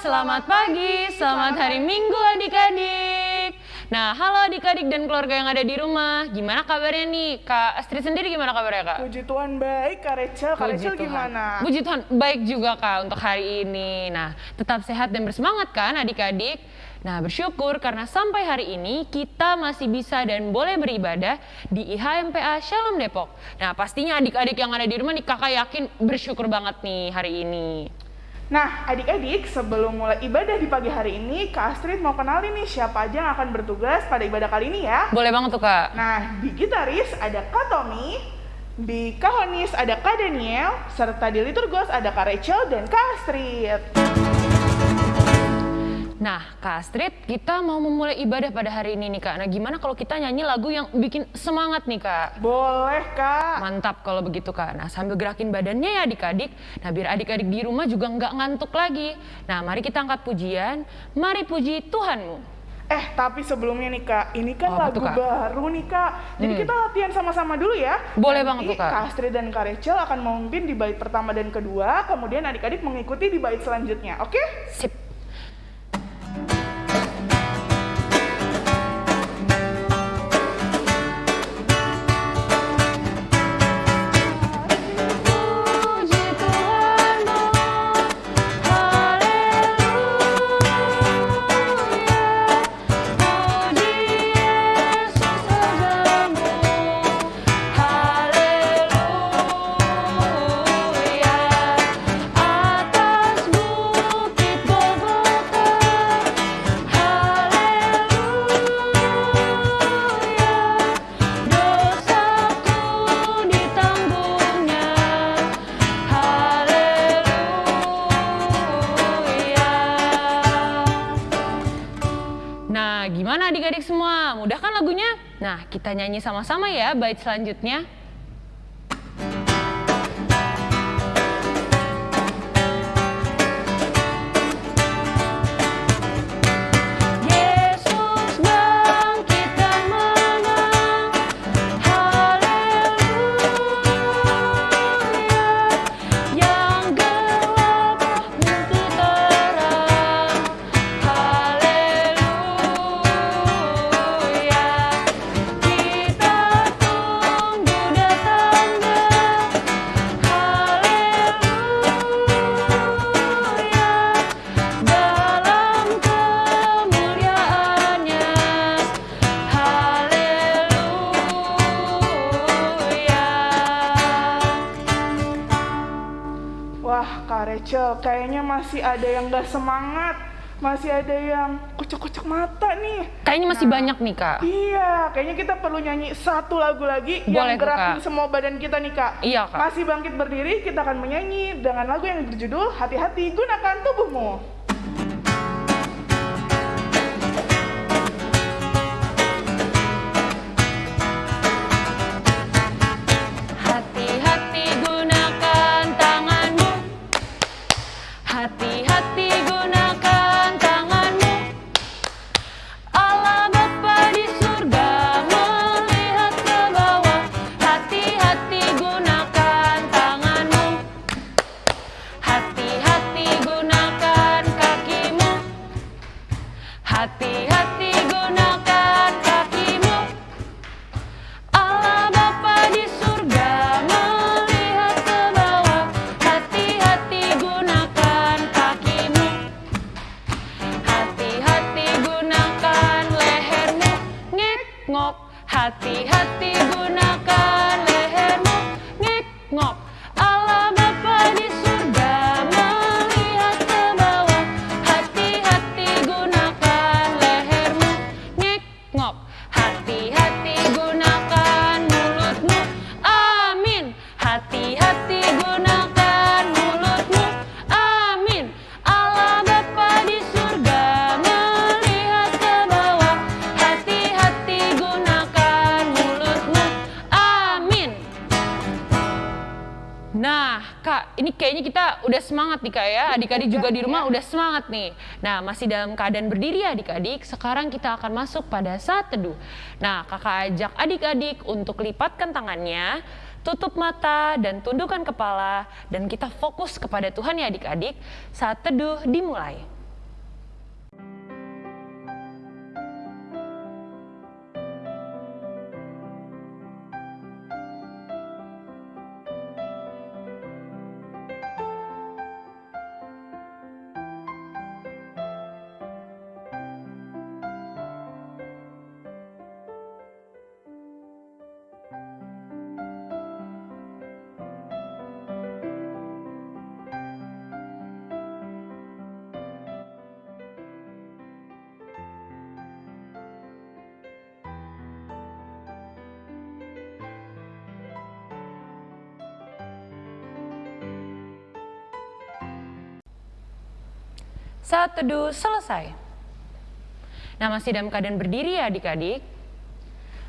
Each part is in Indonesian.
selamat pagi, selamat hari Minggu adik-adik. Nah, halo adik-adik dan keluarga yang ada di rumah. Gimana kabarnya nih? Kak Astrid sendiri gimana kabarnya, Kak? Puji Tuhan baik, Kak Rachel. Kak Rachel Tuhan. gimana? Puji Tuhan, baik juga Kak untuk hari ini. Nah, tetap sehat dan bersemangat kan adik-adik? Nah, bersyukur karena sampai hari ini kita masih bisa dan boleh beribadah di IHMPA Shalom Depok. Nah, pastinya adik-adik yang ada di rumah nih kakak yakin bersyukur banget nih hari ini. Nah, adik-adik, sebelum mulai ibadah di pagi hari ini, Kak Astrid mau kenalin nih siapa aja yang akan bertugas pada ibadah kali ini ya. Boleh banget tuh Kak. Nah, di gitaris ada Kak Tommy, di kahonis ada Kak Daniel, serta di liturgos ada Kak Rachel dan Kak Astrid. Nah, Kak Astrid, kita mau memulai ibadah pada hari ini nih Kak. Nah, gimana kalau kita nyanyi lagu yang bikin semangat nih Kak? Boleh, Kak. Mantap kalau begitu Kak. Nah, sambil gerakin badannya ya adik-adik. Nah, biar adik-adik di rumah juga nggak ngantuk lagi. Nah, mari kita angkat pujian. Mari puji Tuhanmu. Eh, tapi sebelumnya nih Kak, ini kan Oh, lagu tuh, Kak? baru nih Kak. Jadi Hmm. kita latihan sama-sama dulu ya. Boleh Nanti banget tuh, Kak. Kak Astrid dan Kak Rachel akan memimpin di bait pertama dan kedua, kemudian adik-adik mengikuti di bait selanjutnya, oke? Sip. Nah, kita nyanyi sama-sama ya bait selanjutnya. Wah, Kak Rachel, kayaknya masih ada yang gak semangat. Masih ada yang kocok-kocok mata nih. Kayaknya masih Nah. banyak nih kak. Iya, kayaknya kita perlu nyanyi satu lagu lagi Boleh yang gerakin Kak. semua badan kita nih kak. Iya, Kak. Masih bangkit berdiri, kita akan menyanyi dengan lagu yang berjudul Hati-hati Gunakan Tubuhmu. hati Adik-adik juga di rumah udah semangat nih. Nah, masih dalam keadaan berdiri ya adik-adik. Sekarang kita akan masuk pada saat teduh. Nah, Kakak ajak adik-adik untuk lipatkan tangannya, tutup mata dan tundukkan kepala dan kita fokus kepada Tuhan ya adik-adik. Saat teduh dimulai. Saat teduh selesai. Nah, masih dalam keadaan berdiri ya adik-adik.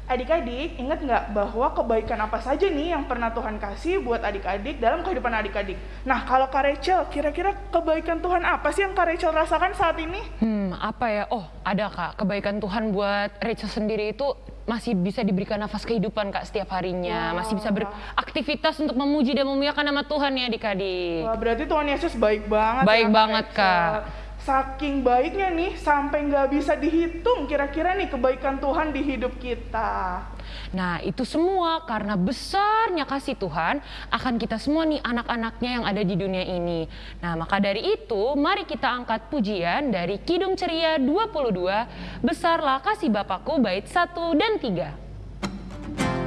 Adik-adik, ingat nggak bahwa kebaikan apa saja nih yang pernah Tuhan kasih buat adik-adik dalam kehidupan adik-adik? Nah, kalau Kak Rachel, kira-kira kebaikan Tuhan apa sih yang Kak Rachel rasakan saat ini? Hmm, apa ya? Oh, ada Kak. Kebaikan Tuhan buat Rachel sendiri itu masih bisa diberikan nafas kehidupan Kak setiap harinya. Wah. Masih bisa beraktivitas untuk memuji dan memuliakan nama Tuhan ya adik-adik. Wah, berarti Tuhan Yesus baik banget. Baik ya, banget, Rachel. Kak. Saking baiknya nih, sampai nggak bisa dihitung kira-kira nih kebaikan Tuhan di hidup kita. Nah, itu semua karena besarnya kasih Tuhan akan kita semua nih anak-anaknya yang ada di dunia ini. Nah, maka dari itu mari kita angkat pujian dari Kidung Ceria 22, Besarlah Kasih Bapakku bait 1 dan 3.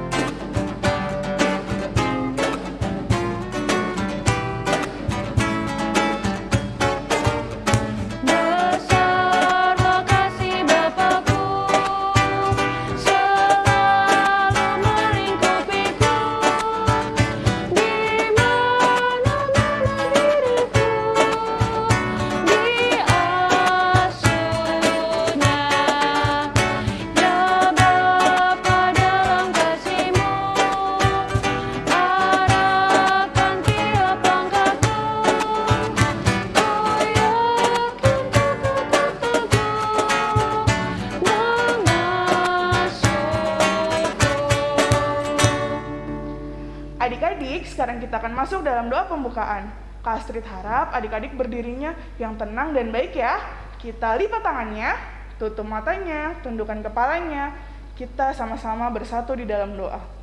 Sekarang kita akan masuk dalam doa pembukaan. Kak Astrid harap adik-adik berdirinya yang tenang dan baik ya. Kita lipat tangannya, tutup matanya, tundukkan kepalanya. Kita sama-sama bersatu di dalam doa.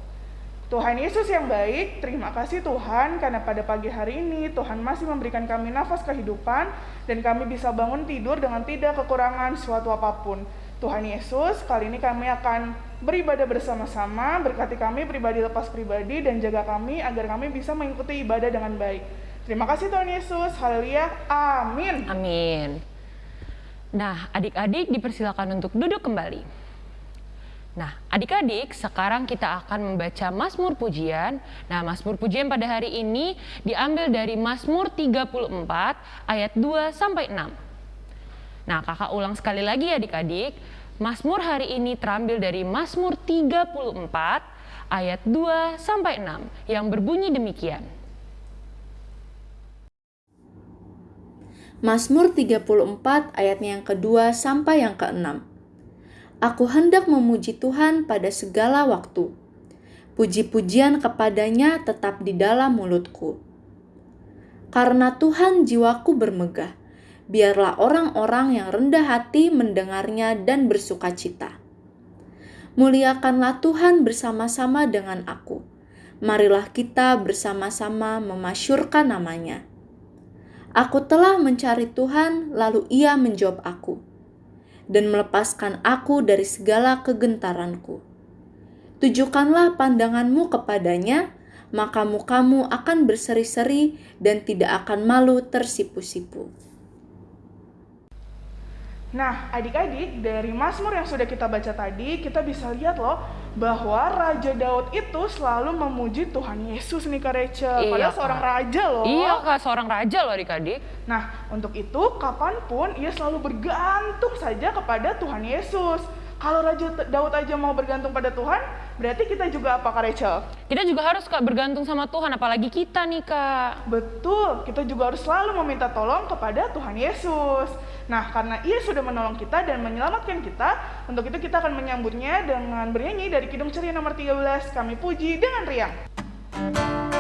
Tuhan Yesus yang baik, terima kasih Tuhan karena pada pagi hari ini Tuhan masih memberikan kami nafas kehidupan dan kami bisa bangun tidur dengan tidak kekurangan suatu apa pun. Tuhan Yesus, kali ini kami akan beribadah bersama-sama, berkati kami pribadi lepas pribadi dan jaga kami agar kami bisa mengikuti ibadah dengan baik. Terima kasih Tuhan Yesus, haleluya, amin. Amin. Nah, adik-adik dipersilakan untuk duduk kembali. Nah, adik-adik, sekarang kita akan membaca Mazmur Pujian. Nah, Mazmur Pujian pada hari ini diambil dari Mazmur 34 ayat 2 sampai 6. Nah, kakak ulang sekali lagi ya adik-adik. Mazmur hari ini terambil dari Mazmur 34 ayat 2 sampai 6 yang berbunyi demikian. Mazmur 34 ayatnya yang kedua sampai yang keenam. Aku hendak memuji Tuhan pada segala waktu. Puji-pujian kepadanya tetap di dalam mulutku. Karena Tuhan jiwaku bermegah, biarlah orang-orang yang rendah hati mendengarnya dan bersuka cita. Muliakanlah Tuhan bersama-sama dengan aku. Marilah kita bersama-sama memasyurkan namanya. Aku telah mencari Tuhan, lalu Ia menjawab aku dan melepaskan aku dari segala kegentaranku. Tujukanlah pandanganmu kepadanya, maka mukamu akan berseri-seri dan tidak akan malu tersipu-sipu. Nah, adik-adik, dari Mazmur yang sudah kita baca tadi, kita bisa lihat loh bahwa Raja Daud itu selalu memuji Tuhan Yesus nih Kak Rachel. Iya, Padahal Kak. seorang raja loh. Iya kak, seorang raja loh adik-adik. Nah, untuk itu kapan pun ia selalu bergantung saja kepada Tuhan Yesus. Kalau Raja Daud aja mau bergantung pada Tuhan, berarti kita juga apa Kak Rachel? Kita juga harus kak bergantung sama Tuhan, apalagi kita nih kak. Betul, kita juga harus selalu meminta tolong kepada Tuhan Yesus. Nah, karena ia sudah menolong kita dan menyelamatkan kita, untuk itu kita akan menyambutnya dengan bernyanyi dari Kidung Ceria nomor 13, kami puji dengan riang. Kami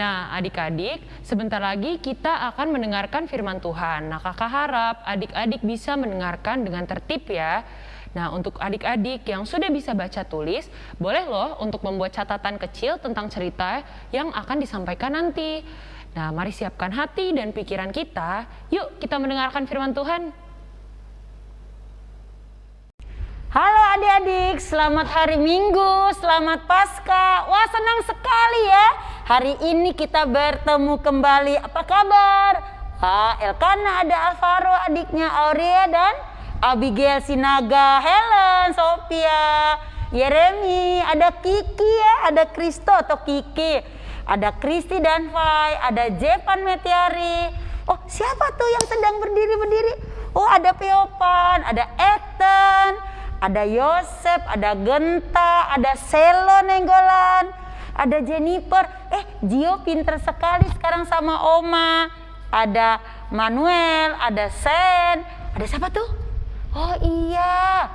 Nah, adik-adik, Sebentar lagi kita akan mendengarkan firman Tuhan. Nah, kakak harap adik-adik bisa mendengarkan dengan tertib ya. Nah, untuk adik-adik yang sudah bisa baca tulis, boleh loh untuk membuat catatan kecil tentang cerita yang akan disampaikan nanti. Nah, mari siapkan hati dan pikiran kita. Yuk, kita mendengarkan firman Tuhan. Halo adik-adik, selamat hari Minggu, selamat Pasca. Wah senang sekali ya, hari ini kita bertemu kembali. Apa kabar? Ah, Elkana ada Alvaro adiknya Aurea dan Abigail Sinaga, Helen, Sophia, Yeremi, ada Kiki ya, ada Kristo atau Kiki, ada Kristi dan Fai, ada Jepan Metiari. Oh siapa tuh yang sedang berdiri-berdiri? Oh ada Peopan, ada Ethan, ada Yosep, ada Genta, ada Selo Nenggolan, ada Jennifer. Eh, Gio pinter sekali sekarang sama Oma. Ada Manuel, ada Sen, ada siapa tuh? Oh iya,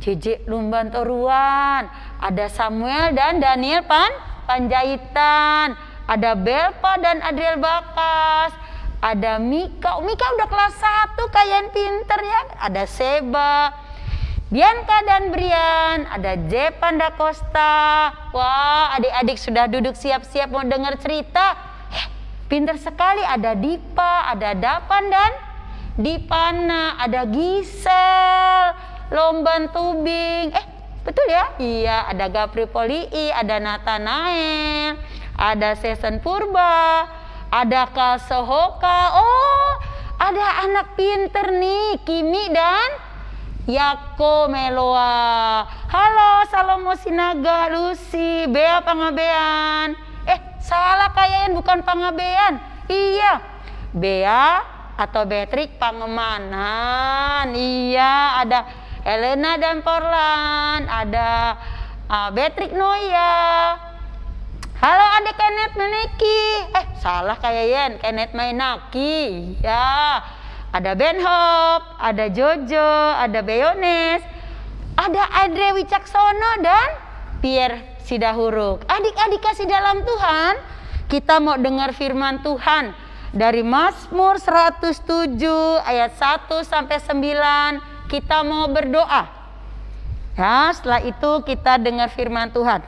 JJ Lumban Toruan, ada Samuel dan Daniel Pan Panjaitan, ada Belpa dan Adriel Bakas, ada Mika. Mika udah kelas 1 kalian pinter ya. Ada Seba, Bianca dan Brian, ada Jepan da Costa. Wah, adik-adik sudah duduk siap-siap mau dengar cerita. Eh, pinter sekali ada Dipa, ada Dapan dan Dipana, ada Gisel, Lomban Tubing. Eh, betul ya? Iya, ada Gapri Polii, ada Nathanael, ada Sesen Purba, ada Kalsohoka. Oh, ada anak pinter nih, Kimi dan Yako Meloa. Halo Salomo Sinaga, Lucy, Bea Pangabean. Eh, salah kayaknya bukan Pangabean. Iya. Bea atau Betrik Pangemanan. Iya, ada Elena dan Porlan, ada uh, Betrik Noya. Halo adik Kenneth Meneki. Eh, salah kayaknya Kenneth Mainaki. Ya ada Ben Hop, ada Jojo, ada Beyones, ada Andre Wicaksono dan Pierre Sidahuruk. Adik-adik kasih dalam Tuhan, kita mau dengar firman Tuhan dari Mazmur 107 ayat 1 sampai 9. Kita mau berdoa. Ya, setelah itu kita dengar firman Tuhan.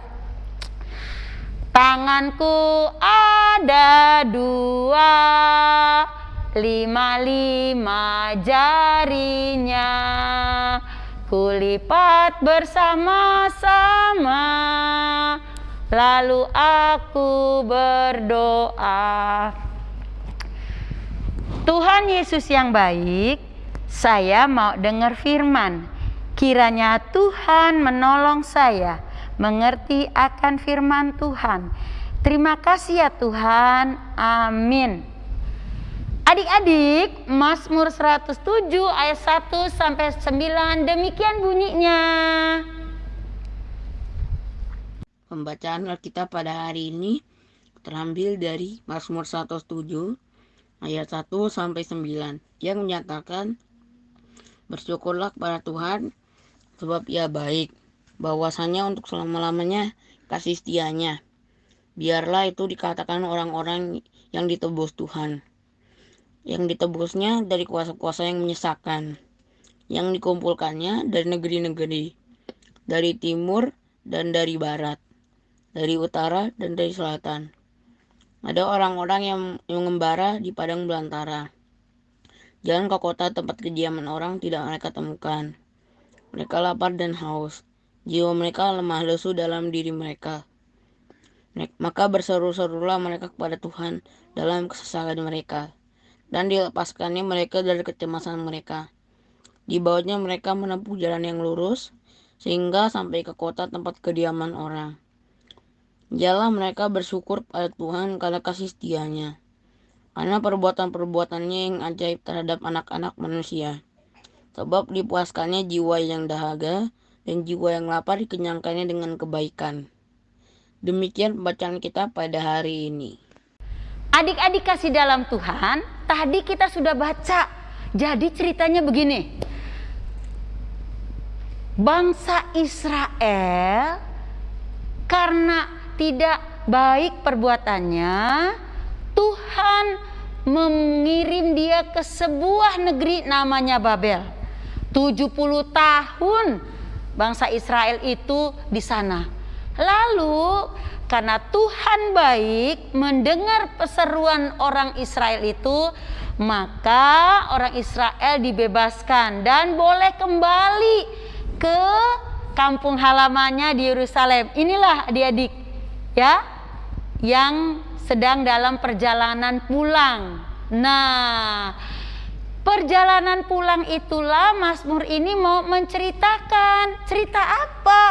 Tanganku ada dua lima-lima jarinya kulipat bersama-sama. Lalu aku berdoa. Tuhan Yesus yang baik saya mau dengar firman. Kiranya Tuhan menolong saya mengerti akan firman Tuhan. Terima kasih ya Tuhan. Amin Adik-adik, Mazmur 107 ayat 1 sampai 9 demikian bunyinya. Pembacaan Alkitab pada hari ini terambil dari Mazmur 107 ayat 1 sampai 9 yang menyatakan bersyukurlah kepada Tuhan sebab ia baik bahwasanya untuk selama-lamanya kasih setianya biarlah itu dikatakan orang-orang yang ditebus Tuhan yang ditebusnya dari kuasa-kuasa yang menyesakan, yang dikumpulkannya dari negeri-negeri, dari timur dan dari barat, dari utara dan dari selatan. Ada orang-orang yang mengembara di padang belantara. Jalan ke kota tempat kediaman orang tidak mereka temukan. Mereka lapar dan haus. Jiwa mereka lemah lesu dalam diri mereka. Maka berseru-serulah mereka kepada Tuhan dalam kesesakan mereka dan dilepaskannya mereka dari kecemasan mereka. Di bawahnya mereka menempuh jalan yang lurus, sehingga sampai ke kota tempat kediaman orang. Jalan mereka bersyukur pada Tuhan karena kasih setianya, karena perbuatan-perbuatannya yang ajaib terhadap anak-anak manusia. Sebab dipuaskannya jiwa yang dahaga, dan jiwa yang lapar dikenyangkannya dengan kebaikan. Demikian pembacaan kita pada hari ini. Adik-adik kasih dalam Tuhan, tadi kita sudah baca. Jadi ceritanya begini. Bangsa Israel karena tidak baik perbuatannya, Tuhan mengirim dia ke sebuah negeri namanya Babel. 70 tahun bangsa Israel itu di sana. Lalu karena Tuhan baik mendengar peseruan orang Israel itu, maka orang Israel dibebaskan dan boleh kembali ke kampung halamannya di Yerusalem. Inilah adik-adik ya yang sedang dalam perjalanan pulang. Nah, perjalanan pulang itulah Mazmur ini mau menceritakan. Cerita apa?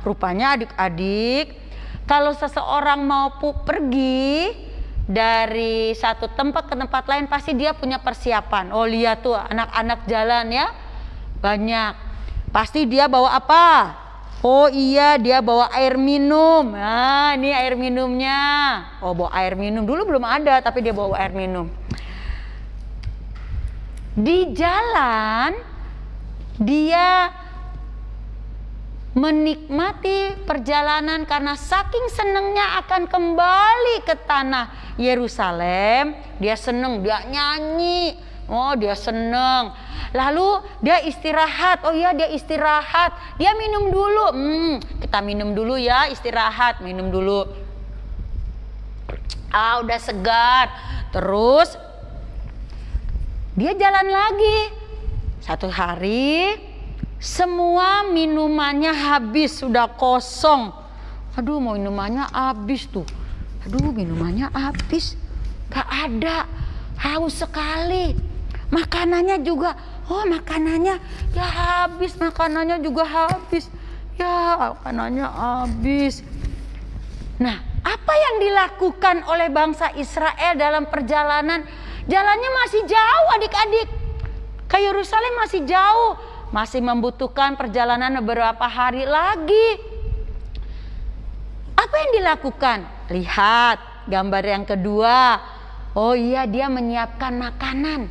Rupanya adik-adik, kalau seseorang mau pergi dari satu tempat ke tempat lain pasti dia punya persiapan. Oh lihat tuh anak-anak jalan ya banyak. Pasti dia bawa apa? Oh iya dia bawa air minum. Nah ini air minumnya. Oh bawa air minum. Dulu belum ada tapi dia bawa air minum. Di jalan dia menikmati perjalanan karena saking senengnya akan kembali ke tanah Yerusalem. Dia seneng, dia nyanyi. Oh, dia seneng. Lalu dia istirahat. Oh iya, dia istirahat. Dia minum dulu. Hmm, kita minum dulu ya, istirahat, minum dulu. Ah, udah segar. Terus dia jalan lagi. Satu hari semua minumannya habis, sudah kosong. Aduh, mau minumannya habis tuh. Aduh, minumannya habis. Gak ada. Haus sekali. Makanannya juga. Oh, makanannya ya habis. Makanannya juga habis. Ya, makanannya habis. Nah, apa yang dilakukan oleh bangsa Israel dalam perjalanan? Jalannya masih jauh adik-adik. Ke Yerusalem masih jauh masih membutuhkan perjalanan beberapa hari lagi. Apa yang dilakukan? Lihat gambar yang kedua. Oh iya dia menyiapkan makanan.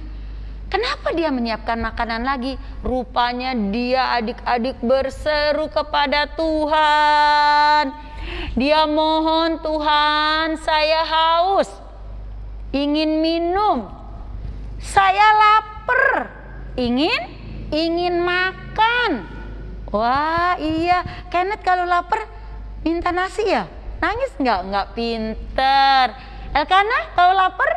Kenapa dia menyiapkan makanan lagi? Rupanya dia adik-adik berseru kepada Tuhan. Dia mohon Tuhan saya haus. Ingin minum. Saya lapar. Ingin ingin makan. Wah iya, Kenneth kalau lapar minta nasi ya? Nangis nggak? Nggak pinter. Elkana kalau lapar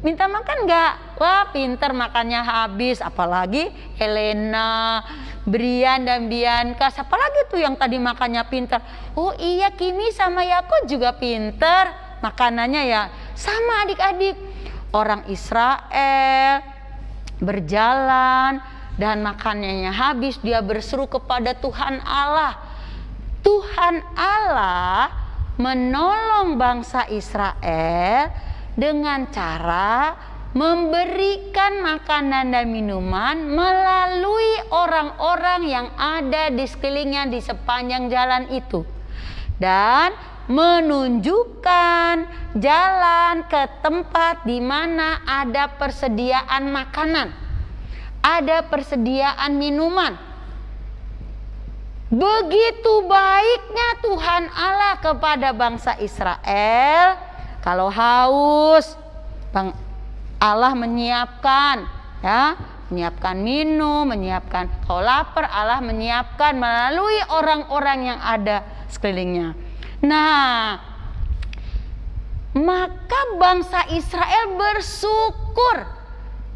minta makan nggak? Wah pinter makannya habis. Apalagi Helena, Brian dan Bianca. Siapa lagi tuh yang tadi makannya pinter? Oh iya Kimi sama Yako juga pinter. Makanannya ya sama adik-adik. Orang Israel berjalan dan makanannya habis dia berseru kepada Tuhan Allah. Tuhan Allah menolong bangsa Israel dengan cara memberikan makanan dan minuman melalui orang-orang yang ada di sekelilingnya di sepanjang jalan itu. Dan menunjukkan jalan ke tempat di mana ada persediaan makanan, ada persediaan minuman. Begitu baiknya Tuhan Allah kepada bangsa Israel, kalau haus, Bang Allah menyiapkan ya, menyiapkan minum, menyiapkan kalau lapar Allah menyiapkan melalui orang-orang yang ada sekelilingnya. Nah, maka bangsa Israel bersyukur,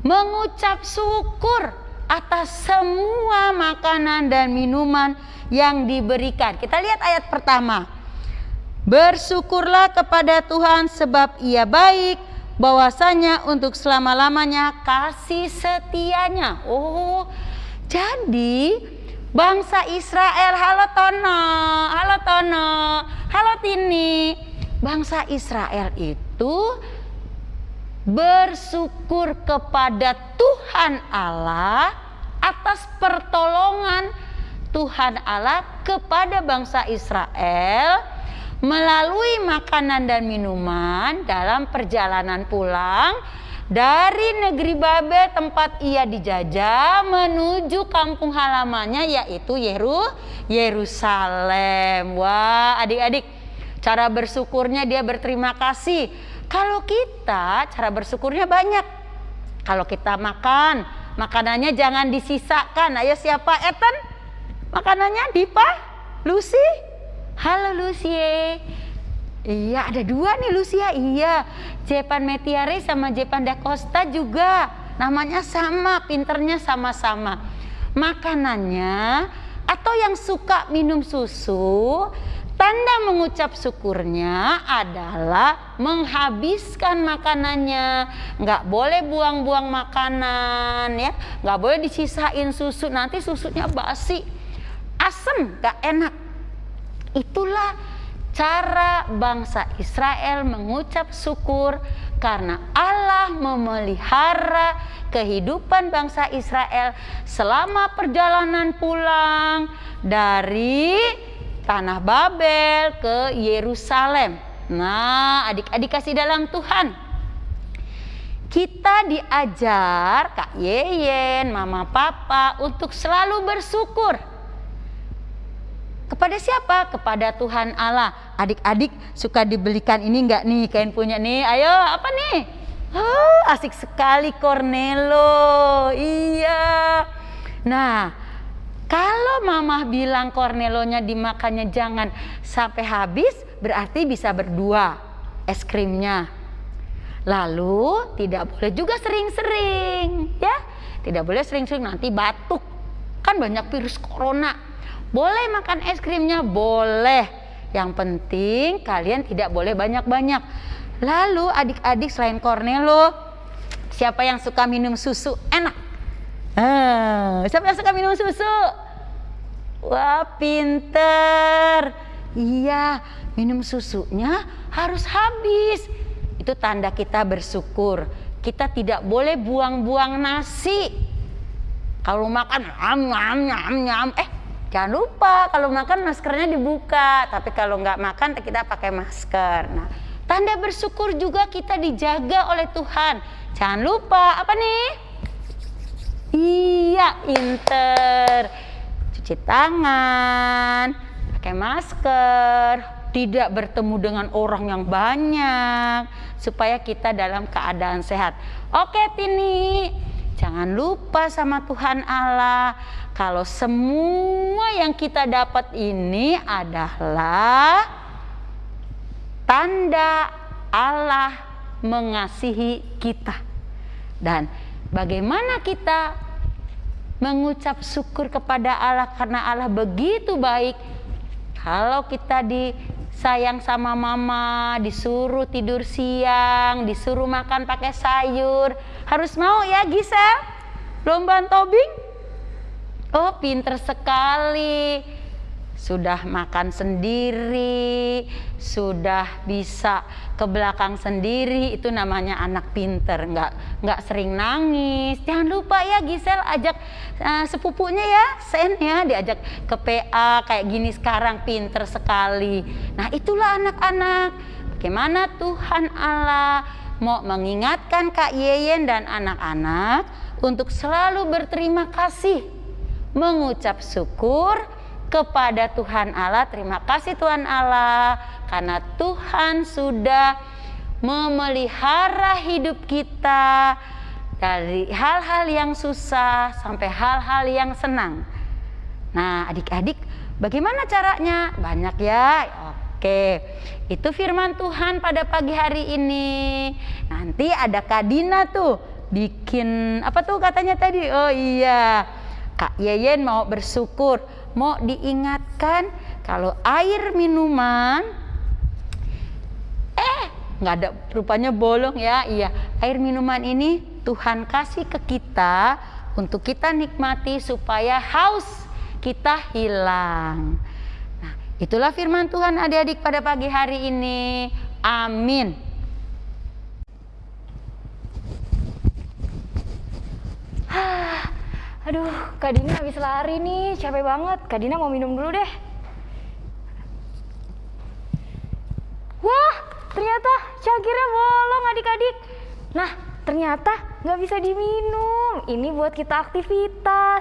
mengucap syukur atas semua makanan dan minuman yang diberikan. Kita lihat ayat pertama. Bersyukurlah kepada Tuhan sebab ia baik, bahwasanya untuk selama-lamanya kasih setianya. Oh, jadi bangsa Israel, halo Tono, halo Tono, halo Tini. Bangsa Israel itu bersyukur kepada Tuhan Allah atas pertolongan Tuhan Allah kepada bangsa Israel melalui makanan dan minuman dalam perjalanan pulang dari negeri Babel tempat ia dijajah menuju kampung halamannya yaitu Yeru Yerusalem. Wah, adik-adik, cara bersyukurnya dia berterima kasih Kalau kita cara bersyukurnya banyak. Kalau kita makan, makanannya jangan disisakan. Ayo siapa? Ethan? Makanannya Dipa? Lucy? Halo Lucy. Iya, ada dua nih Lucia. Iya, Jepan Metiare sama Jepan Da Costa juga. Namanya sama, pinternya sama-sama. Makanannya atau yang suka minum susu, tanda mengucap syukurnya adalah menghabiskan makanannya. Nggak boleh buang-buang makanan ya. Nggak boleh disisain susu, nanti susunya basi. Asem, nggak enak. Itulah cara bangsa Israel mengucap syukur karena Allah memelihara kehidupan bangsa Israel selama perjalanan pulang dari tanah Babel ke Yerusalem. Nah, adik-adik kasih dalam Tuhan. Kita diajar Kak Yeyen, Mama Papa untuk selalu bersyukur kepada siapa? Kepada Tuhan Allah. Adik-adik suka dibelikan ini enggak nih kain punya nih? Ayo, apa nih? Oh, asik sekali Cornelo. Iya. Nah, kalau mama bilang Cornelonya dimakannya jangan sampai habis, berarti bisa berdua es krimnya. Lalu tidak boleh juga sering-sering, ya. Tidak boleh sering-sering nanti batuk. Kan banyak virus corona boleh makan es krimnya? Boleh. Yang penting kalian tidak boleh banyak-banyak. Lalu adik-adik selain Cornelo, siapa yang suka minum susu? Enak. Ah, siapa yang suka minum susu? Wah, pinter. Iya, minum susunya harus habis. Itu tanda kita bersyukur. Kita tidak boleh buang-buang nasi. Kalau makan, nyam, nyam, nyam, nyam. Eh, Jangan lupa kalau makan maskernya dibuka, tapi kalau nggak makan kita pakai masker. Nah, tanda bersyukur juga kita dijaga oleh Tuhan. Jangan lupa apa nih? Iya, inter. Cuci tangan, pakai masker, tidak bertemu dengan orang yang banyak supaya kita dalam keadaan sehat. Oke, Tini. Jangan lupa sama Tuhan Allah kalau semua yang kita dapat ini adalah tanda Allah mengasihi kita. Dan bagaimana kita mengucap syukur kepada Allah karena Allah begitu baik. Kalau kita disayang sama mama, disuruh tidur siang, disuruh makan pakai sayur, harus mau ya Gisel? Lomba tobing? Oh, pinter sekali. Sudah makan sendiri, sudah bisa ke belakang sendiri, itu namanya anak pinter, nggak nggak sering nangis. Jangan lupa ya Gisel ajak uh, sepupunya ya, Sen ya, diajak ke PA kayak gini sekarang pinter sekali. Nah itulah anak-anak. Bagaimana Tuhan Allah mau mengingatkan Kak Yeyen dan anak-anak untuk selalu berterima kasih mengucap syukur kepada Tuhan Allah. Terima kasih Tuhan Allah karena Tuhan sudah memelihara hidup kita dari hal-hal yang susah sampai hal-hal yang senang. Nah, adik-adik, bagaimana caranya? Banyak ya. Oke, itu firman Tuhan pada pagi hari ini. Nanti ada Kadina tuh bikin apa tuh katanya tadi? Oh iya, Kak Yeyen mau bersyukur, mau diingatkan kalau air minuman eh nggak ada rupanya bolong ya. Iya, air minuman ini Tuhan kasih ke kita untuk kita nikmati supaya haus kita hilang. Nah, itulah firman Tuhan adik-adik pada pagi hari ini. Amin. Aduh, Kak Dina habis lari nih, capek banget. Kak Dina mau minum dulu deh. Wah, ternyata cangkirnya bolong adik-adik. Nah, ternyata nggak bisa diminum. Ini buat kita aktivitas.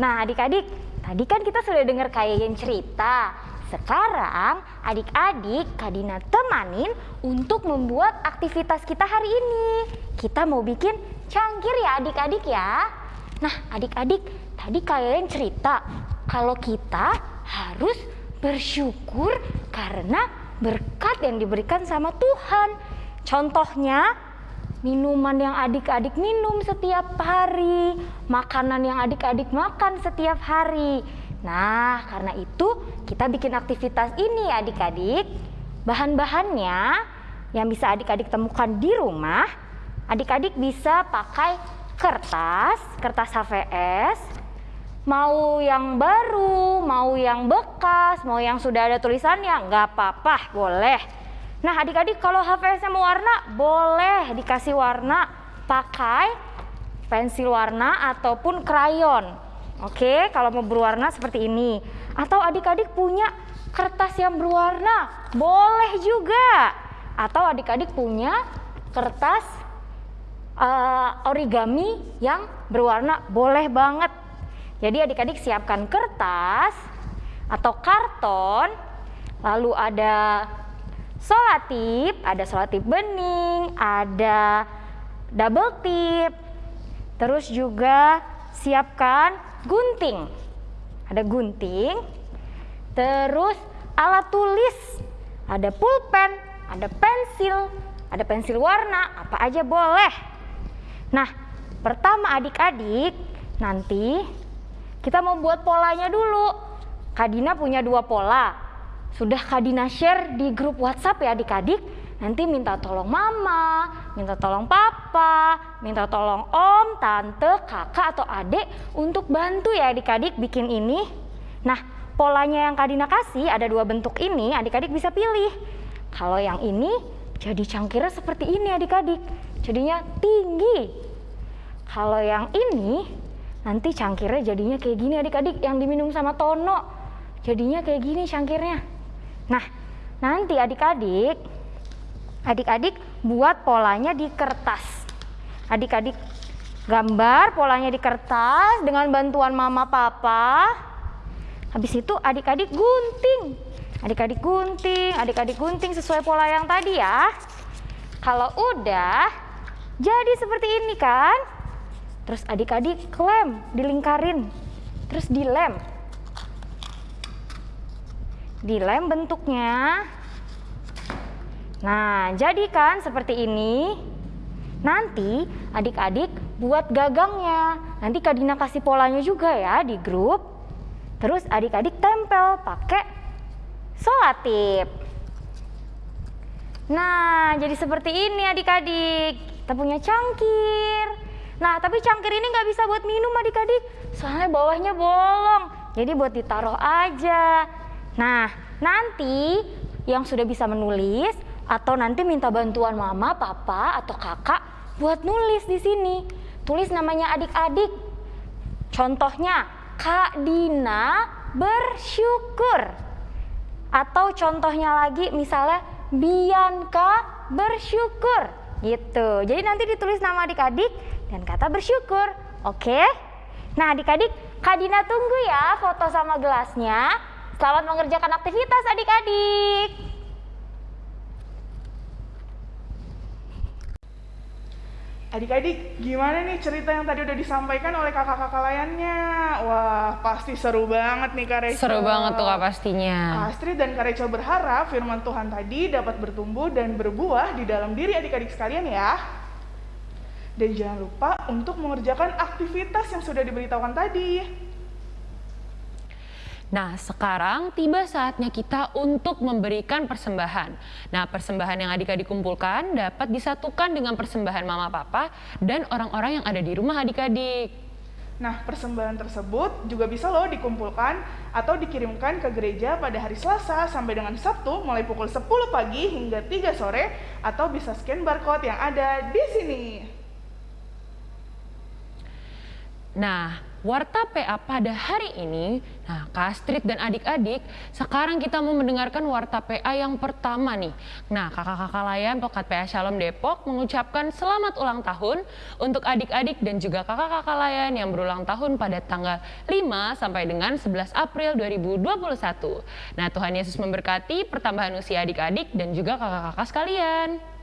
Nah, adik-adik, tadi kan kita sudah dengar kayak cerita. sekarang adik-adik Kak Dina temanin untuk membuat aktivitas kita hari ini. Kita mau bikin cangkir ya adik-adik ya. Nah adik-adik tadi kalian cerita kalau kita harus bersyukur karena berkat yang diberikan sama Tuhan. Contohnya minuman yang adik-adik minum setiap hari, makanan yang adik-adik makan setiap hari. Nah, karena itu kita bikin aktivitas ini adik-adik. Bahan-bahannya yang bisa adik-adik temukan di rumah, adik-adik bisa pakai kertas, kertas HVS, mau yang baru, mau yang bekas, mau yang sudah ada tulisannya, nggak apa-apa, boleh. Nah adik-adik kalau HVS-nya mau warna, boleh dikasih warna pakai pensil warna ataupun krayon. Oke, kalau mau berwarna seperti ini. Atau adik-adik punya kertas yang berwarna, boleh juga. Atau adik-adik punya kertas uh, origami yang berwarna boleh banget. Jadi adik-adik siapkan kertas atau karton, lalu ada solatip, ada solatip bening, ada double tip, terus juga siapkan gunting. Ada gunting, terus alat tulis, ada pulpen, ada pensil, ada pensil warna, apa aja boleh. Nah, pertama adik-adik, nanti kita mau buat polanya dulu. Kadina punya dua pola. Sudah Kadina share di grup WhatsApp ya adik-adik. Nanti minta tolong mama, minta tolong papa, minta tolong om, tante, kakak atau adik untuk bantu ya adik-adik bikin ini. Nah, polanya yang Kadina kasih ada dua bentuk ini, adik-adik bisa pilih. Kalau yang ini jadi cangkirnya seperti ini adik-adik jadinya tinggi. Kalau yang ini nanti cangkirnya jadinya kayak gini adik-adik yang diminum sama Tono. Jadinya kayak gini cangkirnya. Nah, nanti adik-adik adik-adik buat polanya di kertas. Adik-adik gambar polanya di kertas dengan bantuan mama papa. Habis itu adik-adik gunting. Adik-adik gunting, adik-adik gunting sesuai pola yang tadi ya. Kalau udah, jadi seperti ini kan? Terus adik-adik klem, dilingkarin. Terus dilem. Dilem bentuknya. Nah, jadi kan seperti ini. Nanti adik-adik buat gagangnya. Nanti Kak Dina kasih polanya juga ya di grup. Terus adik-adik tempel pakai solatip. Nah, jadi seperti ini adik-adik kita punya cangkir. Nah, tapi cangkir ini nggak bisa buat minum adik-adik, soalnya bawahnya bolong. Jadi buat ditaruh aja. Nah, nanti yang sudah bisa menulis atau nanti minta bantuan mama, papa, atau kakak buat nulis di sini. Tulis namanya adik-adik. Contohnya, Kak Dina bersyukur. Atau contohnya lagi misalnya Bianca bersyukur gitu. Jadi nanti ditulis nama adik-adik dan kata bersyukur. Oke? Nah adik-adik, Kak Dina tunggu ya foto sama gelasnya. Selamat mengerjakan aktivitas adik-adik. Adik-adik, gimana nih cerita yang tadi udah disampaikan oleh kakak-kakak layannya? Wah, pasti seru banget nih Kak Rachel. Seru banget tuh Kak pastinya. Astrid dan Kak Rachel berharap firman Tuhan tadi dapat bertumbuh dan berbuah di dalam diri adik-adik sekalian ya. Dan jangan lupa untuk mengerjakan aktivitas yang sudah diberitahukan tadi. Nah, sekarang tiba saatnya kita untuk memberikan persembahan. Nah, persembahan yang adik-adik kumpulkan dapat disatukan dengan persembahan mama papa dan orang-orang yang ada di rumah adik-adik. Nah, persembahan tersebut juga bisa loh dikumpulkan atau dikirimkan ke gereja pada hari Selasa sampai dengan Sabtu mulai pukul 10 pagi hingga 3 sore atau bisa scan barcode yang ada di sini. Nah, Warta PA pada hari ini, nah Kak Astrid dan adik-adik, sekarang kita mau mendengarkan Warta PA yang pertama nih. Nah kakak-kakak layan Pokat PA Shalom Depok mengucapkan selamat ulang tahun untuk adik-adik dan juga kakak-kakak layan yang berulang tahun pada tanggal 5 sampai dengan 11 April 2021. Nah Tuhan Yesus memberkati pertambahan usia adik-adik dan juga kakak-kakak sekalian.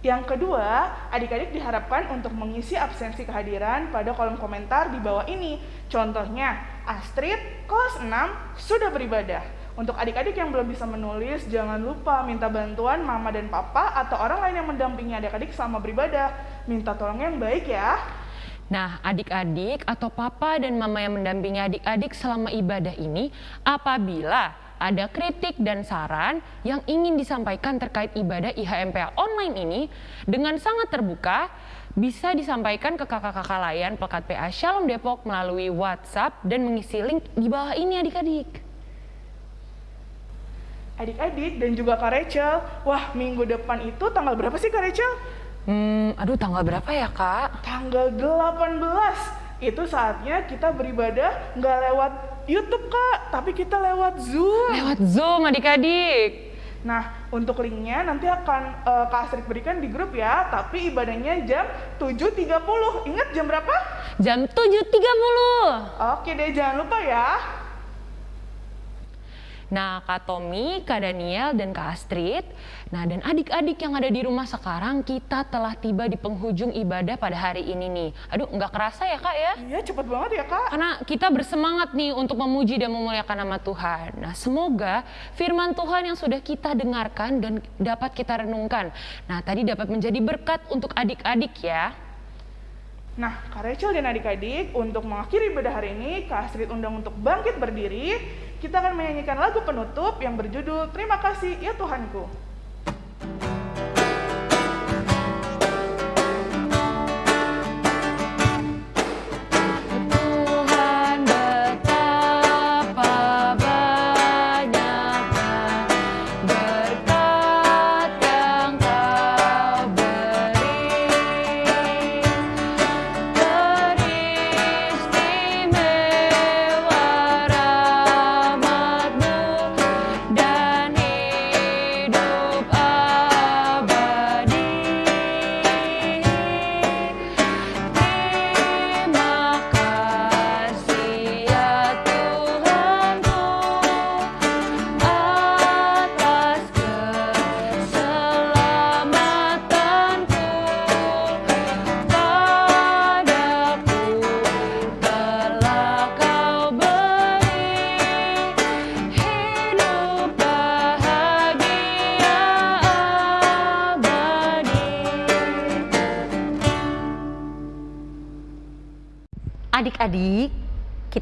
Yang kedua, adik-adik diharapkan untuk mengisi absensi kehadiran pada kolom komentar di bawah ini. Contohnya, Astrid, kelas 6, sudah beribadah. Untuk adik-adik yang belum bisa menulis, jangan lupa minta bantuan mama dan papa atau orang lain yang mendampingi adik-adik selama beribadah. Minta tolong yang baik ya. Nah, adik-adik atau papa dan mama yang mendampingi adik-adik selama ibadah ini, apabila ada kritik dan saran yang ingin disampaikan terkait ibadah IHMPA online ini dengan sangat terbuka bisa disampaikan ke kakak-kakak layan Pekat PA Shalom Depok melalui WhatsApp dan mengisi link di bawah ini adik-adik. Adik-adik dan juga Kak Rachel, wah minggu depan itu tanggal berapa sih Kak Rachel? Hmm, aduh tanggal berapa ya kak? Tanggal 18. Itu saatnya kita beribadah nggak lewat YouTube kak, tapi kita lewat Zoom. Lewat Zoom adik-adik. Nah, untuk linknya nanti akan uh, Kak Astrid berikan di grup ya, tapi ibadahnya jam 7.30. Ingat jam berapa? Jam 7.30. Oke deh, jangan lupa ya. Nah, Kak Tommy, Kak Daniel, dan Kak Astrid. Nah, dan adik-adik yang ada di rumah sekarang, kita telah tiba di penghujung ibadah pada hari ini nih. Aduh, nggak kerasa ya Kak ya? Iya, cepet banget ya Kak. Karena kita bersemangat nih untuk memuji dan memuliakan nama Tuhan. Nah, semoga firman Tuhan yang sudah kita dengarkan dan dapat kita renungkan. Nah, tadi dapat menjadi berkat untuk adik-adik ya. Nah, Kak Rachel dan adik-adik, untuk mengakhiri ibadah hari ini, Kak Astrid undang untuk bangkit berdiri kita akan menyanyikan lagu penutup yang berjudul Terima Kasih Ya Tuhanku.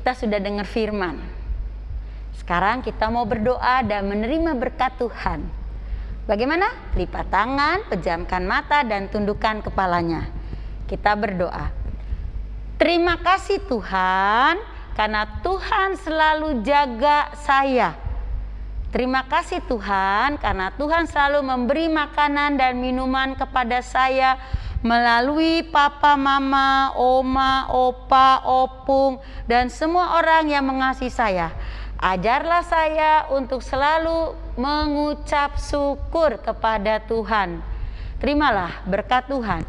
Kita sudah dengar firman. Sekarang kita mau berdoa dan menerima berkat Tuhan. Bagaimana? Lipat tangan, pejamkan mata, dan tundukkan kepalanya. Kita berdoa. Terima kasih Tuhan, karena Tuhan selalu jaga saya. Terima kasih Tuhan, karena Tuhan selalu memberi makanan dan minuman kepada saya melalui papa, mama, oma, opa, opung, dan semua orang yang mengasihi saya. Ajarlah saya untuk selalu mengucap syukur kepada Tuhan. Terimalah berkat Tuhan.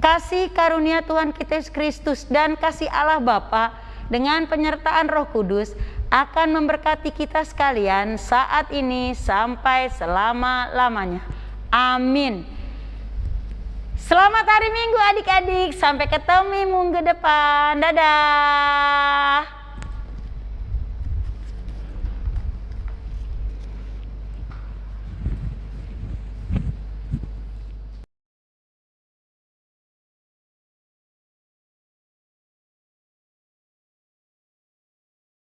Kasih karunia Tuhan kita Yesus Kristus dan kasih Allah Bapa dengan penyertaan Roh Kudus akan memberkati kita sekalian saat ini sampai selama-lamanya. Amin. Selamat hari Minggu adik-adik. Sampai ketemu minggu depan. Dadah.